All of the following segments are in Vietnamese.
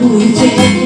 无尽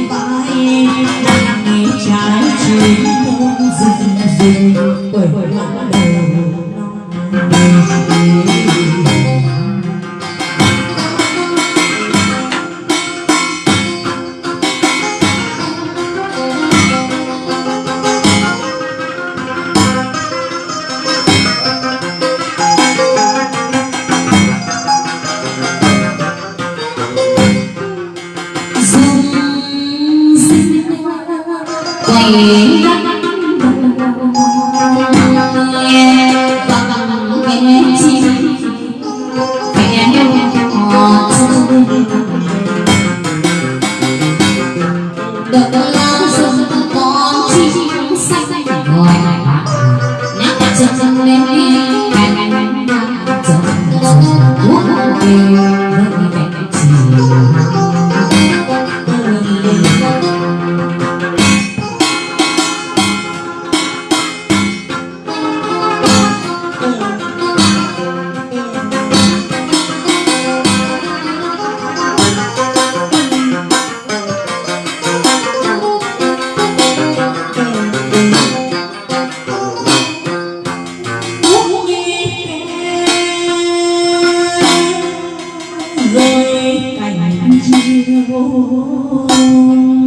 cành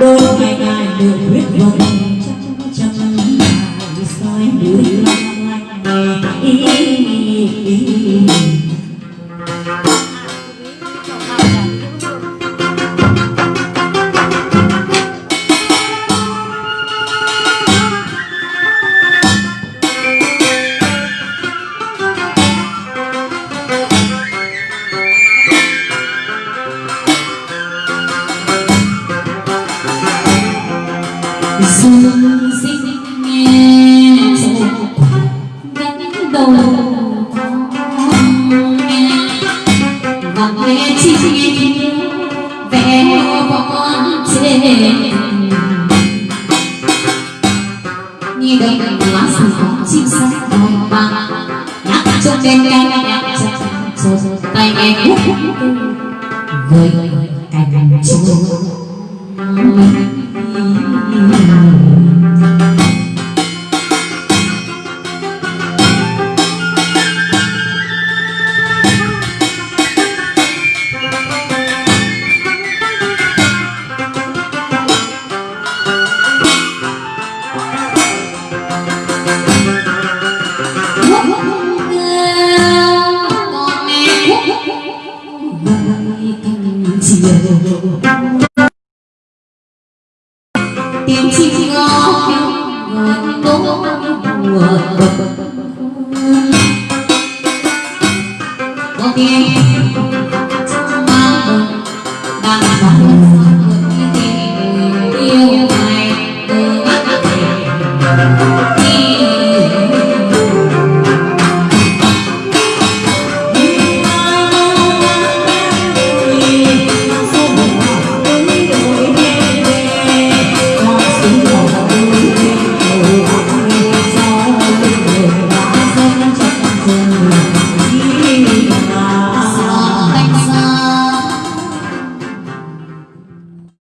đôi ngày ngày được huyết vần như đây lá sử có chim sẻ đôi mang nhắc trong trên cây nhắc trong tay nghe với cành chú. 我。